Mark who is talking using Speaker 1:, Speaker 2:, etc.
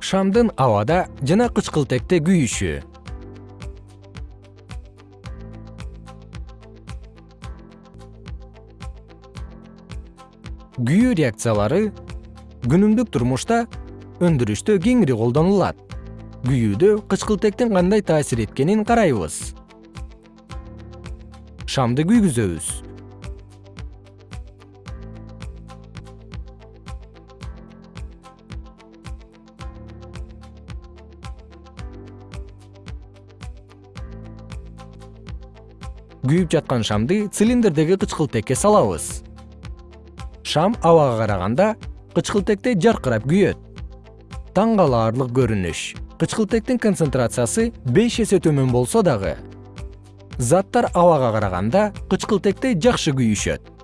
Speaker 1: шамдын абада жана кычкылтекте күйүшү күйүү реакциялары күнүмдүк турмушта өндүрүштө кеңири колдонулат. Күйүүдө кычкылтектин кандай таасир эткенин карайбыз. Шамды күйгүзөбүз күйүп жаткан шамды цилиндрдеги кычкылтекке салабыз. Шам абага караганда кычкылтекте жаркырап күйөт. Таң калаарлык көрүнүш. Кычкылтектин концентрациясы беш эсе төмөн болсо дагы. Заттар абага караганда кычкылтекте жакшы күйүшөт